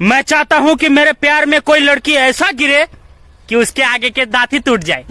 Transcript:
मैं चाहता हूँ कि मेरे प्यार में कोई लड़की ऐसा गिरे कि उसके आगे के दांत ही टूट जाए।